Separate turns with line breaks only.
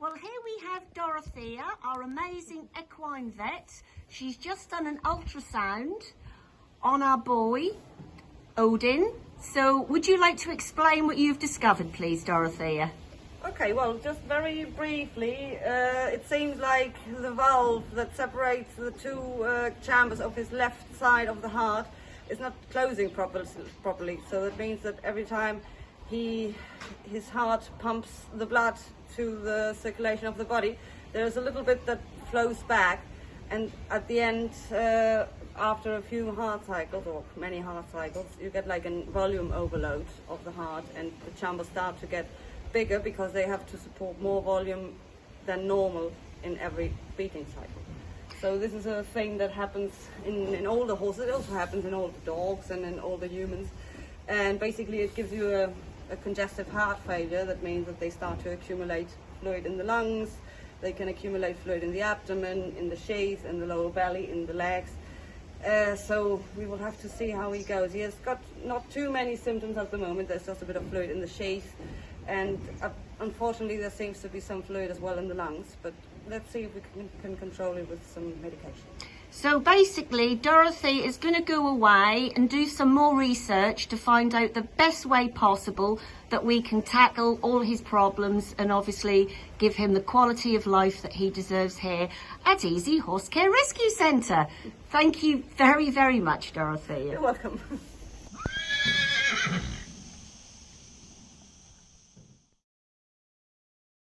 Well, here we have Dorothea, our amazing equine vet. She's just done an ultrasound on our boy, Odin. So would you like to explain what you've discovered, please, Dorothea?
Okay, well, just very briefly, uh, it seems like the valve that separates the two uh, chambers of his left side of the heart is not closing proper, properly. So that means that every time he, his heart pumps the blood to the circulation of the body, there's a little bit that flows back. And at the end, uh, after a few heart cycles, or many heart cycles, you get like a volume overload of the heart and the chambers start to get bigger because they have to support more volume than normal in every beating cycle. So this is a thing that happens in, in all the horses. It also happens in all the dogs and in all the humans. And basically it gives you a, a congestive heart failure. That means that they start to accumulate fluid in the lungs. They can accumulate fluid in the abdomen, in the sheath, in the lower belly, in the legs. Uh, so we will have to see how he goes. He has got not too many symptoms at the moment. There's just a bit of fluid in the sheath. And uh, unfortunately, there seems to be some fluid as well in the lungs. But let's see if we can, can control it with some medication.
So basically, Dorothy is going to go away and do some more research to find out the best way possible that we can tackle all his problems and obviously give him the quality of life that he deserves here at Easy Horse Care Rescue Centre. Thank you very, very much, Dorothy.
You're welcome.